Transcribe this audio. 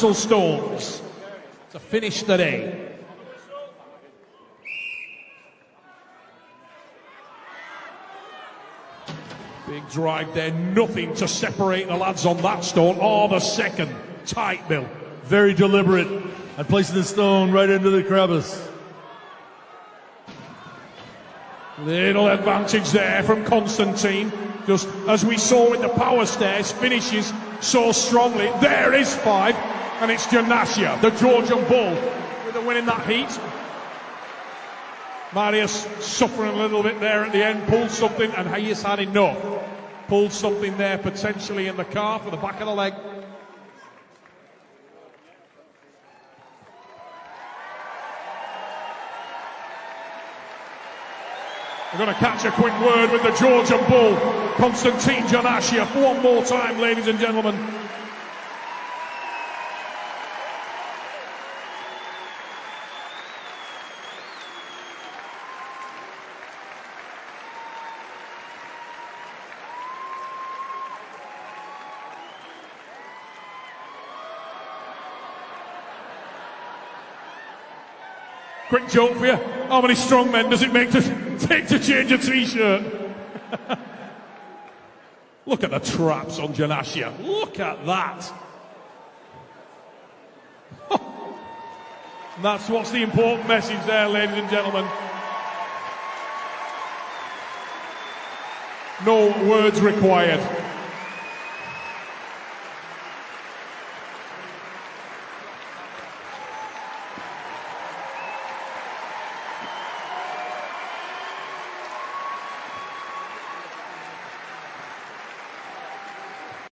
Castle Stones to finish the day. Big drive there, nothing to separate the lads on that stone Oh, the second. Tight, Bill. Very deliberate and placing the stone right into the crevice. Little advantage there from Constantine. Just as we saw in the power stairs, finishes so strongly. There is five, and it's Janashia, the Georgian bull, with a win in that heat. Marius suffering a little bit there at the end, pulled something, and Hayes had enough. Pulled something there potentially in the calf or the back of the leg. We're going to catch a quick word with the Georgian bull, Konstantin Janashia. One more time, ladies and gentlemen. Quick joke for you. How many strong men does it make to take to change a t-shirt? Look at the traps on Janashia. Look at that. That's what's the important message there, ladies and gentlemen. No words required.